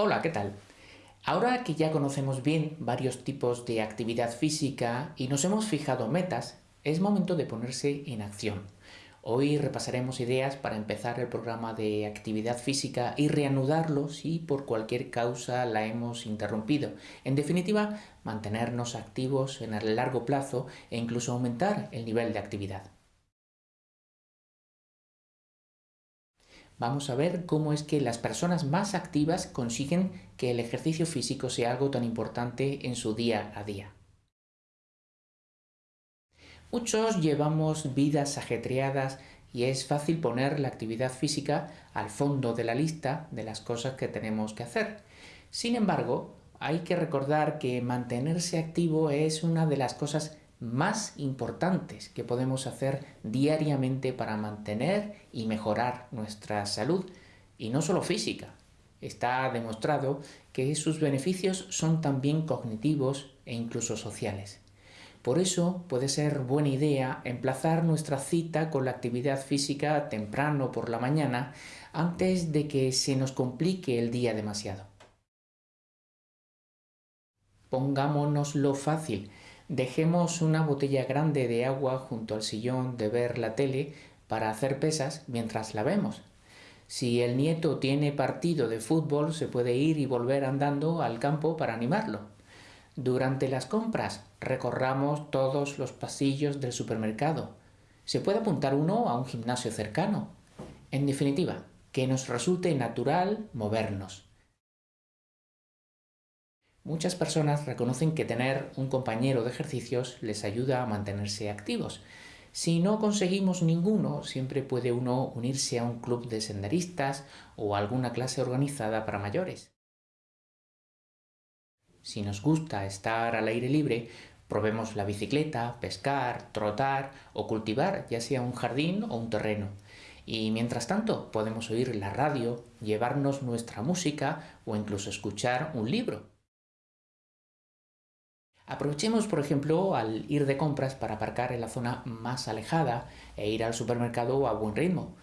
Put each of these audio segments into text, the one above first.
Hola, ¿qué tal? Ahora que ya conocemos bien varios tipos de actividad física y nos hemos fijado metas, es momento de ponerse en acción. Hoy repasaremos ideas para empezar el programa de actividad física y reanudarlo si por cualquier causa la hemos interrumpido. En definitiva, mantenernos activos en el largo plazo e incluso aumentar el nivel de actividad. Vamos a ver cómo es que las personas más activas consiguen que el ejercicio físico sea algo tan importante en su día a día. Muchos llevamos vidas ajetreadas y es fácil poner la actividad física al fondo de la lista de las cosas que tenemos que hacer. Sin embargo, hay que recordar que mantenerse activo es una de las cosas más importantes que podemos hacer diariamente para mantener y mejorar nuestra salud, y no solo física. Está demostrado que sus beneficios son también cognitivos e incluso sociales. Por eso puede ser buena idea emplazar nuestra cita con la actividad física temprano por la mañana antes de que se nos complique el día demasiado. Pongámonoslo fácil, Dejemos una botella grande de agua junto al sillón de ver la tele para hacer pesas mientras la vemos. Si el nieto tiene partido de fútbol, se puede ir y volver andando al campo para animarlo. Durante las compras, recorramos todos los pasillos del supermercado. Se puede apuntar uno a un gimnasio cercano. En definitiva, que nos resulte natural movernos. Muchas personas reconocen que tener un compañero de ejercicios les ayuda a mantenerse activos. Si no conseguimos ninguno, siempre puede uno unirse a un club de senderistas o a alguna clase organizada para mayores. Si nos gusta estar al aire libre, probemos la bicicleta, pescar, trotar o cultivar, ya sea un jardín o un terreno. Y mientras tanto podemos oír la radio, llevarnos nuestra música o incluso escuchar un libro. Aprovechemos, por ejemplo, al ir de compras para aparcar en la zona más alejada e ir al supermercado a buen ritmo.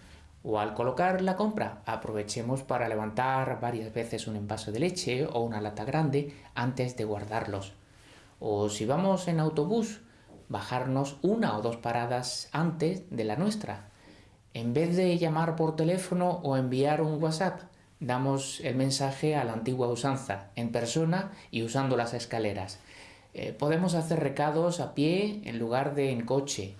O al colocar la compra, aprovechemos para levantar varias veces un envase de leche o una lata grande antes de guardarlos. O si vamos en autobús, bajarnos una o dos paradas antes de la nuestra. En vez de llamar por teléfono o enviar un WhatsApp, damos el mensaje a la antigua usanza, en persona y usando las escaleras. Eh, podemos hacer recados a pie en lugar de en coche.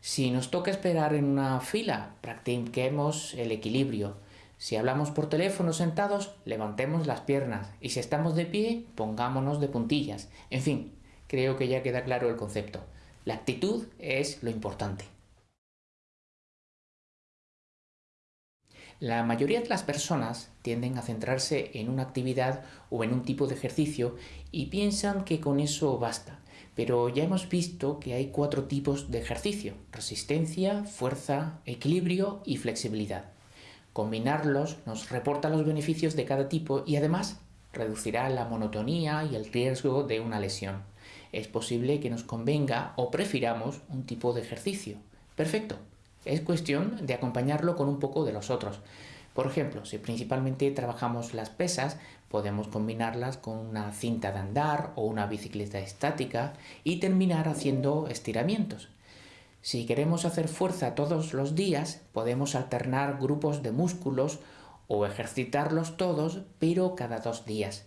Si nos toca esperar en una fila, practiquemos el equilibrio. Si hablamos por teléfono sentados, levantemos las piernas y si estamos de pie, pongámonos de puntillas. En fin, creo que ya queda claro el concepto. La actitud es lo importante. La mayoría de las personas tienden a centrarse en una actividad o en un tipo de ejercicio y piensan que con eso basta. Pero ya hemos visto que hay cuatro tipos de ejercicio, resistencia, fuerza, equilibrio y flexibilidad. Combinarlos nos reporta los beneficios de cada tipo y además reducirá la monotonía y el riesgo de una lesión. Es posible que nos convenga o prefiramos un tipo de ejercicio. Perfecto, es cuestión de acompañarlo con un poco de los otros. Por ejemplo, si principalmente trabajamos las pesas, podemos combinarlas con una cinta de andar o una bicicleta estática y terminar haciendo estiramientos. Si queremos hacer fuerza todos los días, podemos alternar grupos de músculos o ejercitarlos todos, pero cada dos días.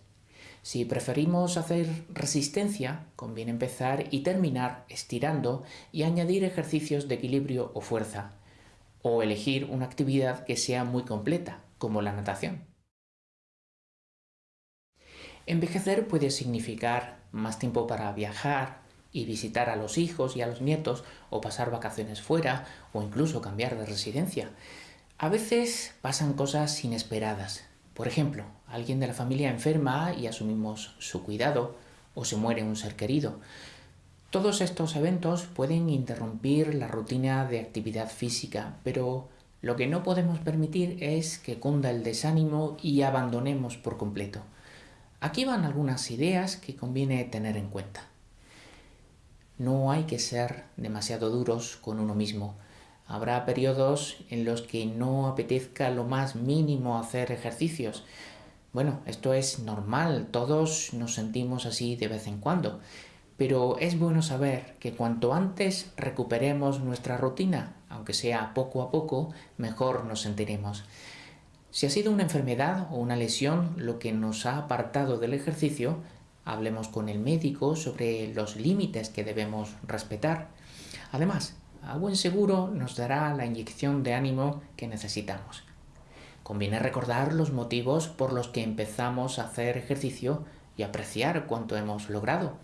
Si preferimos hacer resistencia, conviene empezar y terminar estirando y añadir ejercicios de equilibrio o fuerza, o elegir una actividad que sea muy completa, como la natación. Envejecer puede significar más tiempo para viajar y visitar a los hijos y a los nietos, o pasar vacaciones fuera, o incluso cambiar de residencia. A veces pasan cosas inesperadas, por ejemplo, alguien de la familia enferma y asumimos su cuidado, o se muere un ser querido. Todos estos eventos pueden interrumpir la rutina de actividad física, pero lo que no podemos permitir es que cunda el desánimo y abandonemos por completo. Aquí van algunas ideas que conviene tener en cuenta. No hay que ser demasiado duros con uno mismo. Habrá periodos en los que no apetezca lo más mínimo hacer ejercicios. Bueno, esto es normal, todos nos sentimos así de vez en cuando, pero es bueno saber que cuanto antes recuperemos nuestra rutina, aunque sea poco a poco, mejor nos sentiremos. Si ha sido una enfermedad o una lesión lo que nos ha apartado del ejercicio, hablemos con el médico sobre los límites que debemos respetar. Además, a buen seguro nos dará la inyección de ánimo que necesitamos. Conviene recordar los motivos por los que empezamos a hacer ejercicio y apreciar cuánto hemos logrado.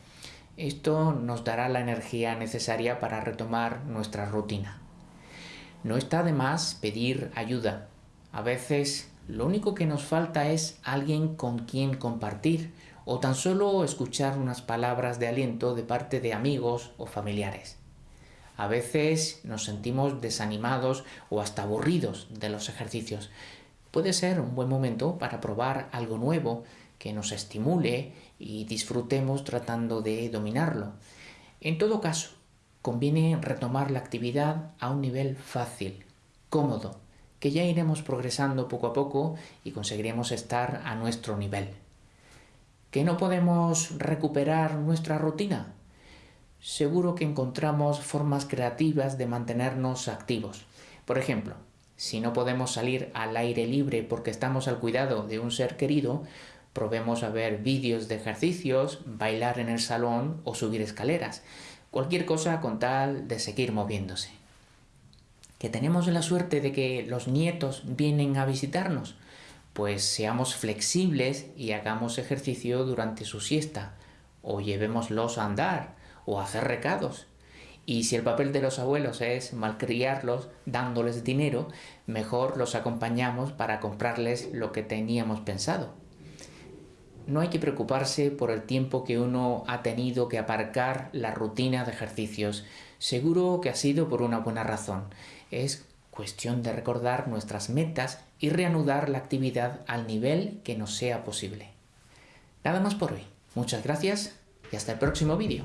Esto nos dará la energía necesaria para retomar nuestra rutina. No está de más pedir ayuda. A veces lo único que nos falta es alguien con quien compartir o tan solo escuchar unas palabras de aliento de parte de amigos o familiares. A veces nos sentimos desanimados o hasta aburridos de los ejercicios, puede ser un buen momento para probar algo nuevo que nos estimule y disfrutemos tratando de dominarlo. En todo caso, conviene retomar la actividad a un nivel fácil, cómodo, que ya iremos progresando poco a poco y conseguiremos estar a nuestro nivel. ¿Que no podemos recuperar nuestra rutina? Seguro que encontramos formas creativas de mantenernos activos. Por ejemplo, si no podemos salir al aire libre porque estamos al cuidado de un ser querido, probemos a ver vídeos de ejercicios, bailar en el salón o subir escaleras. Cualquier cosa con tal de seguir moviéndose. ¿Que tenemos la suerte de que los nietos vienen a visitarnos? Pues seamos flexibles y hagamos ejercicio durante su siesta, o llevémoslos a andar, o hacer recados. Y si el papel de los abuelos es malcriarlos dándoles dinero, mejor los acompañamos para comprarles lo que teníamos pensado. No hay que preocuparse por el tiempo que uno ha tenido que aparcar la rutina de ejercicios. Seguro que ha sido por una buena razón. Es cuestión de recordar nuestras metas y reanudar la actividad al nivel que nos sea posible. Nada más por hoy. Muchas gracias y hasta el próximo vídeo.